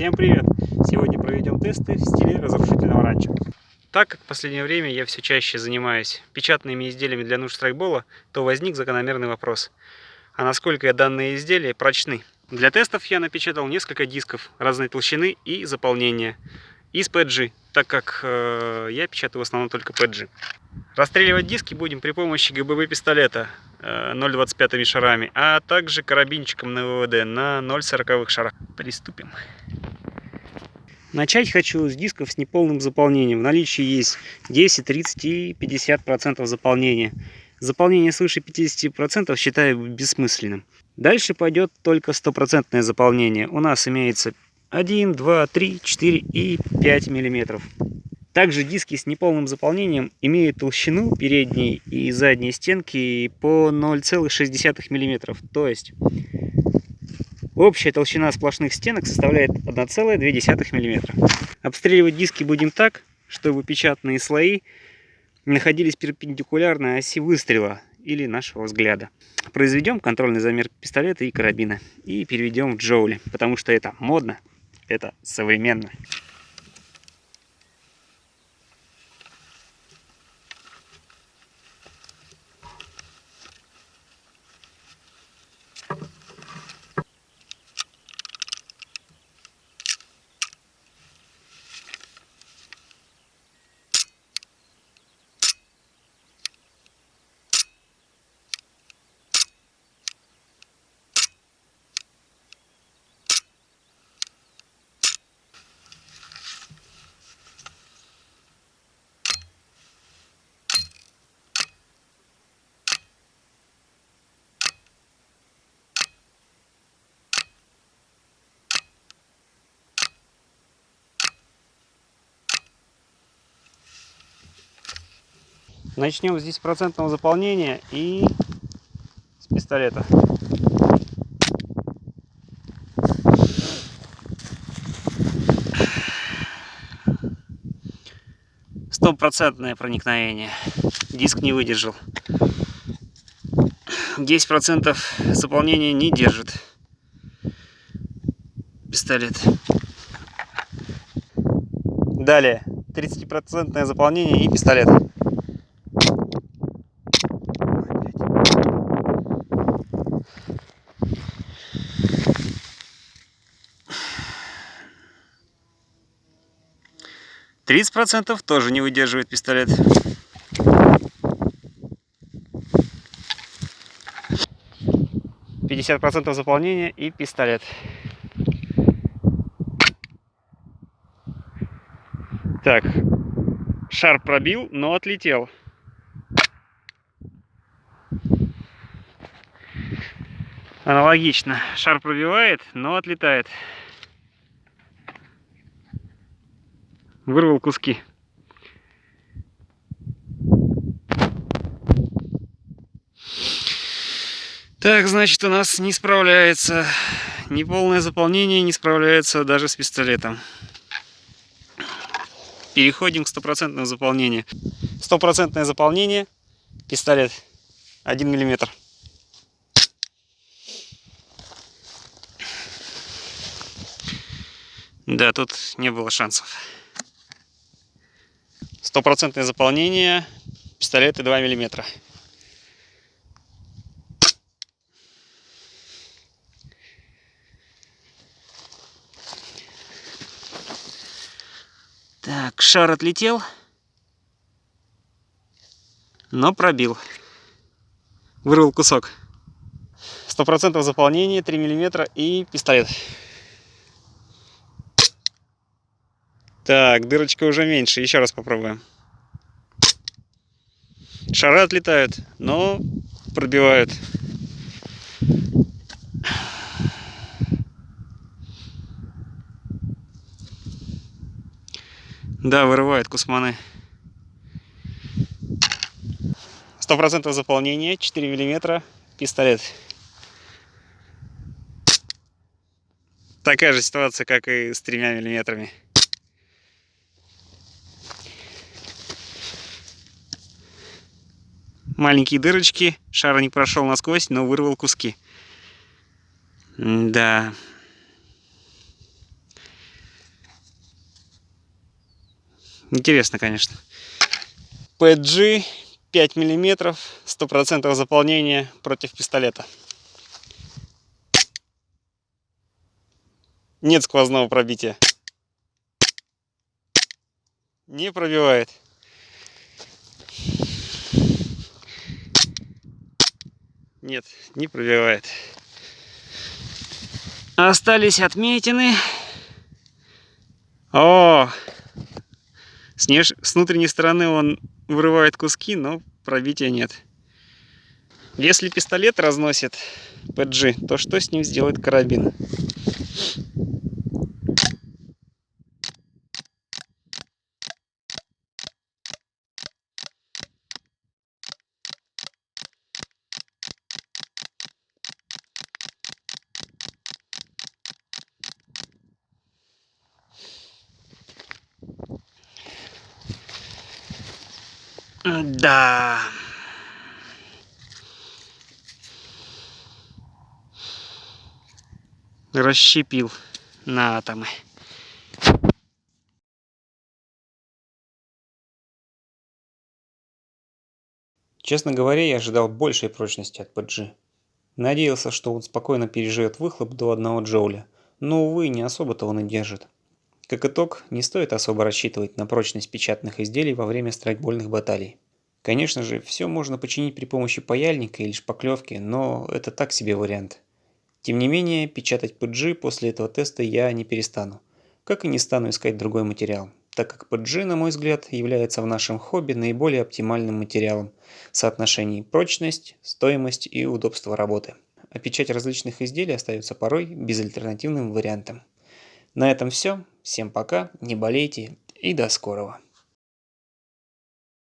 Всем привет! Сегодня проведем тесты в стиле разрушительного ранчо. Так как в последнее время я все чаще занимаюсь печатными изделиями для нужд страйкбола, то возник закономерный вопрос. А насколько данные изделия прочны? Для тестов я напечатал несколько дисков разной толщины и заполнения из PG, так как э, я печатаю в основном только PG. Расстреливать диски будем при помощи ГББ пистолета 0,25 шарами, а также карабинчиком на ВВД на 0,40 шарах. Приступим. Начать хочу с дисков с неполным заполнением. В наличии есть 10, 30 и 50% заполнения. Заполнение свыше 50% считаю бессмысленным. Дальше пойдет только стопроцентное заполнение. У нас имеется 1, 2, 3, 4 и 5 миллиметров. Также диски с неполным заполнением имеют толщину передней и задней стенки по 0,6 мм. То есть общая толщина сплошных стенок составляет 1,2 мм. Обстреливать диски будем так, чтобы печатные слои находились перпендикулярно оси выстрела или нашего взгляда. Произведем контрольный замер пистолета и карабина и переведем в джоули, потому что это модно это современно. Начнем с 10% заполнения и с пистолета. Стопроцентное проникновение. Диск не выдержал. 10% заполнения не держит пистолет. Далее 30% заполнение и пистолет. Тридцать процентов тоже не выдерживает пистолет. Пятьдесят процентов заполнения и пистолет. Так, шар пробил, но отлетел. Аналогично. Шар пробивает, но отлетает. Вырвал куски. Так, значит, у нас не справляется. Неполное заполнение не справляется даже с пистолетом. Переходим к стопроцентному заполнению. Стопроцентное заполнение. Пистолет 1 миллиметр. Да, тут не было шансов. Стопроцентное заполнение, пистолеты 2 миллиметра. Так, шар отлетел, но пробил. Вырвал кусок. Сто процентов заполнение, 3 миллиметра и пистолет. Так, дырочка уже меньше. Еще раз попробуем. Шары отлетают, но пробивают. Да, вырывают кусманы. Сто процентов заполнения, 4 миллиметра, пистолет. Такая же ситуация, как и с тремя миллиметрами. маленькие дырочки. Шар не прошел насквозь, но вырвал куски. Да. Интересно, конечно. PG 5 мм, 100% заполнения против пистолета. Нет сквозного пробития. Не пробивает. Нет, не пробивает. Остались отметины. О! С, неж... с внутренней стороны он вырывает куски, но пробития нет. Если пистолет разносит PG, то что с ним сделает карабин? Да. Расщепил на атомы. Честно говоря, я ожидал большей прочности от PG. Надеялся, что он спокойно переживет выхлоп до 1 джоуля, но, увы, не особо-то он и держит. Как итог, не стоит особо рассчитывать на прочность печатных изделий во время страйкбольных баталий. Конечно же, все можно починить при помощи паяльника или шпаклевки, но это так себе вариант. Тем не менее, печатать PG после этого теста я не перестану, как и не стану искать другой материал, так как PG, на мой взгляд, является в нашем хобби наиболее оптимальным материалом в соотношении прочность, стоимость и удобство работы. А печать различных изделий остается порой безальтернативным вариантом. На этом все. Всем пока, не болейте и до скорого.